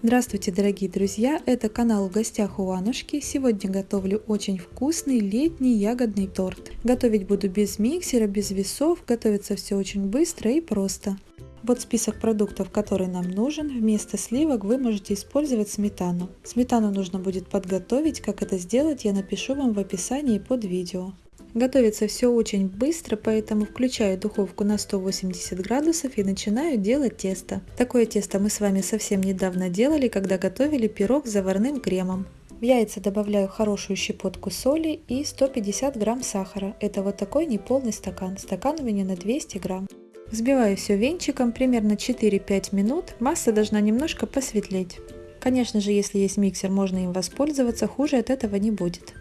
Здравствуйте, дорогие друзья! Это канал в гостях у Анушки. Сегодня готовлю очень вкусный летний ягодный торт. Готовить буду без миксера, без весов. Готовится все очень быстро и просто. Вот список продуктов, который нам нужен. Вместо сливок вы можете использовать сметану. Сметану нужно будет подготовить. Как это сделать, я напишу вам в описании под видео. Готовится все очень быстро, поэтому включаю духовку на 180 градусов и начинаю делать тесто. Такое тесто мы с вами совсем недавно делали, когда готовили пирог с заварным кремом. В яйца добавляю хорошую щепотку соли и 150 грамм сахара. Это вот такой неполный стакан. Стакан у меня на 200 грамм. Взбиваю все венчиком примерно 4-5 минут. Масса должна немножко посветлеть. Конечно же, если есть миксер, можно им воспользоваться, хуже от этого не будет.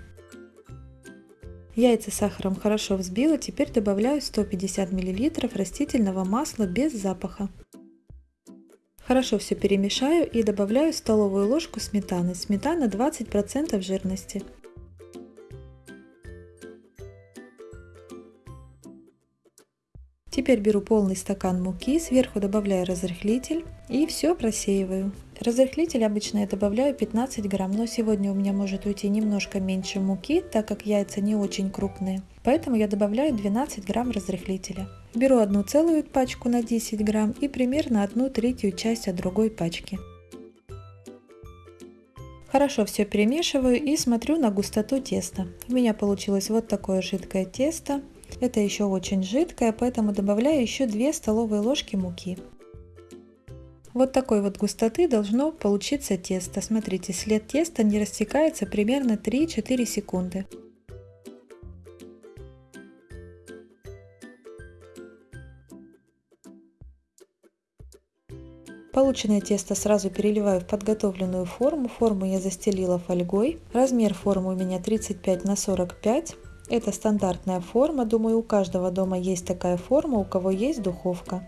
Яйца с сахаром хорошо взбила, теперь добавляю 150 мл растительного масла без запаха. Хорошо все перемешаю и добавляю столовую ложку сметаны. Сметана 20% жирности. Теперь беру полный стакан муки, сверху добавляю разрыхлитель и все просеиваю. Разрыхлитель обычно я добавляю 15 грамм, но сегодня у меня может уйти немножко меньше муки, так как яйца не очень крупные. Поэтому я добавляю 12 грамм разрыхлителя. Беру одну целую пачку на 10 грамм и примерно одну третью часть от другой пачки. Хорошо все перемешиваю и смотрю на густоту теста. У меня получилось вот такое жидкое тесто. Это еще очень жидкое, поэтому добавляю еще 2 столовые ложки муки. Вот такой вот густоты должно получиться тесто. Смотрите, след теста не растекается примерно 3-4 секунды. Полученное тесто сразу переливаю в подготовленную форму. Форму я застелила фольгой. Размер формы у меня 35 на 45. Это стандартная форма, думаю у каждого дома есть такая форма, у кого есть духовка.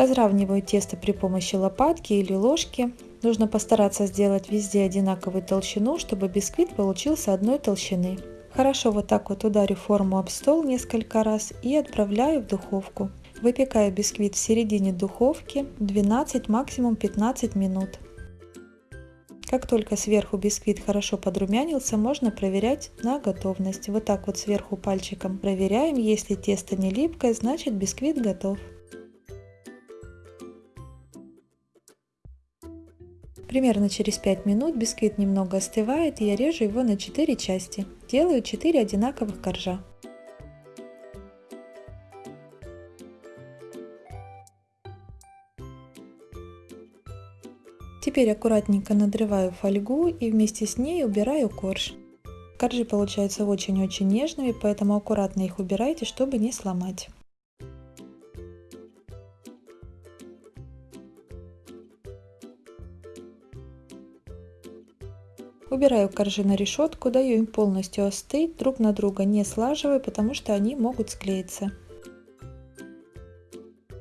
Разравниваю тесто при помощи лопатки или ложки. Нужно постараться сделать везде одинаковую толщину, чтобы бисквит получился одной толщины. Хорошо вот так вот ударю форму об стол несколько раз и отправляю в духовку. Выпекаю бисквит в середине духовки 12 максимум 15 минут. Как только сверху бисквит хорошо подрумянился, можно проверять на готовность. Вот так вот сверху пальчиком проверяем. Если тесто не липкое, значит бисквит готов. Примерно через 5 минут бисквит немного остывает и я режу его на 4 части. Делаю 4 одинаковых коржа. Теперь аккуратненько надрываю фольгу и вместе с ней убираю корж. Коржи получаются очень-очень нежными, поэтому аккуратно их убирайте, чтобы не сломать. Убираю коржи на решетку, даю им полностью остыть, друг на друга не слаживаю, потому что они могут склеиться.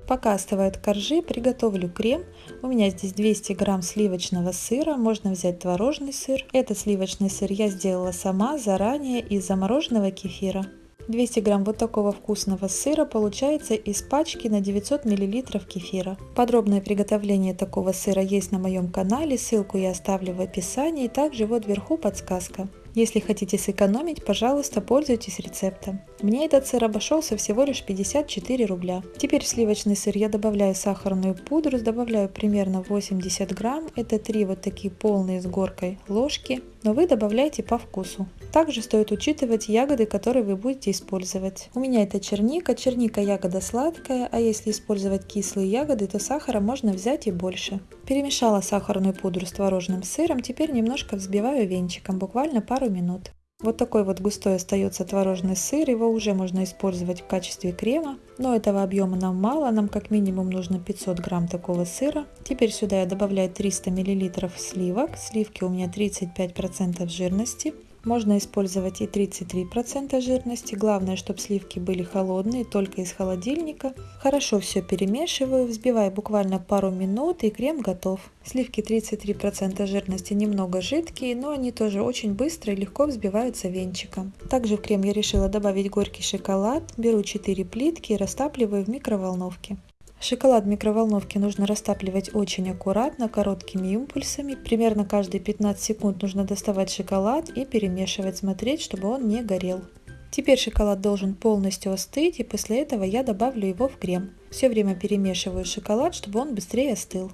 Пока остывают коржи, приготовлю крем. У меня здесь 200 грамм сливочного сыра, можно взять творожный сыр. Этот сливочный сыр я сделала сама заранее из замороженного кефира. 200 грамм вот такого вкусного сыра получается из пачки на 900 миллилитров кефира. Подробное приготовление такого сыра есть на моем канале, ссылку я оставлю в описании, также вот вверху подсказка. Если хотите сэкономить, пожалуйста, пользуйтесь рецептом. Мне этот сыр обошелся всего лишь 54 рубля. Теперь в сливочный сыр я добавляю сахарную пудру, добавляю примерно 80 грамм. Это три вот такие полные с горкой ложки, но вы добавляйте по вкусу. Также стоит учитывать ягоды, которые вы будете использовать. У меня это черника. Черника ягода сладкая, а если использовать кислые ягоды, то сахара можно взять и больше. Перемешала сахарную пудру с творожным сыром, теперь немножко взбиваю венчиком, буквально пару минут. Вот такой вот густой остается творожный сыр, его уже можно использовать в качестве крема, но этого объема нам мало, нам как минимум нужно 500 грамм такого сыра. Теперь сюда я добавляю 300 миллилитров сливок, сливки у меня 35% жирности. Можно использовать и 33% жирности, главное, чтобы сливки были холодные, только из холодильника. Хорошо все перемешиваю, взбиваю буквально пару минут и крем готов. Сливки 33% жирности немного жидкие, но они тоже очень быстро и легко взбиваются венчиком. Также в крем я решила добавить горький шоколад, беру 4 плитки и растапливаю в микроволновке. Шоколад в микроволновке нужно растапливать очень аккуратно, короткими импульсами. Примерно каждые 15 секунд нужно доставать шоколад и перемешивать, смотреть, чтобы он не горел. Теперь шоколад должен полностью остыть и после этого я добавлю его в крем. Все время перемешиваю шоколад, чтобы он быстрее остыл.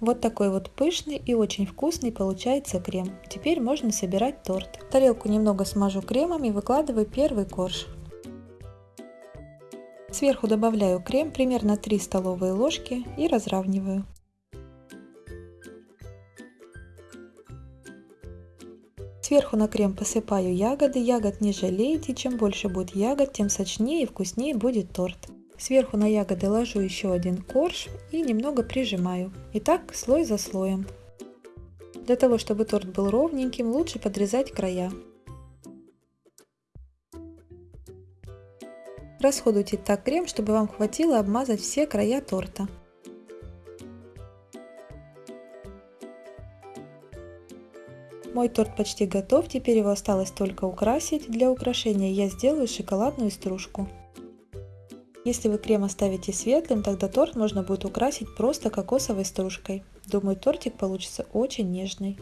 Вот такой вот пышный и очень вкусный получается крем. Теперь можно собирать торт. Тарелку немного смажу кремом и выкладываю первый корж. Сверху добавляю крем, примерно 3 столовые ложки и разравниваю. Сверху на крем посыпаю ягоды. Ягод не жалейте, чем больше будет ягод, тем сочнее и вкуснее будет торт. Сверху на ягоды ложу еще один корж и немного прижимаю. И так слой за слоем. Для того, чтобы торт был ровненьким, лучше подрезать края. Расходуйте так крем, чтобы вам хватило обмазать все края торта. Мой торт почти готов, теперь его осталось только украсить. Для украшения я сделаю шоколадную стружку. Если вы крем оставите светлым, тогда торт можно будет украсить просто кокосовой стружкой. Думаю, тортик получится очень нежный.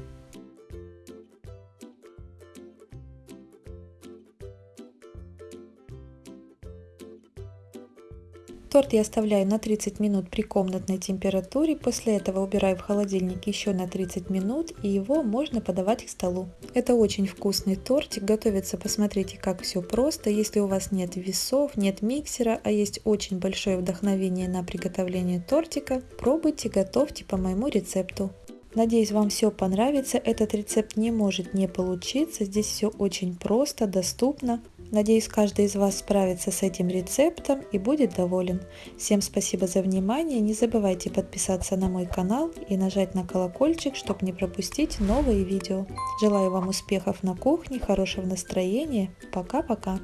Торт я оставляю на 30 минут при комнатной температуре, после этого убираю в холодильник еще на 30 минут и его можно подавать к столу. Это очень вкусный тортик, готовится, посмотрите как все просто. Если у вас нет весов, нет миксера, а есть очень большое вдохновение на приготовление тортика, пробуйте, готовьте по моему рецепту. Надеюсь, вам все понравится. Этот рецепт не может не получиться. Здесь все очень просто, доступно. Надеюсь, каждый из вас справится с этим рецептом и будет доволен. Всем спасибо за внимание. Не забывайте подписаться на мой канал и нажать на колокольчик, чтобы не пропустить новые видео. Желаю вам успехов на кухне, хорошего настроения. Пока-пока.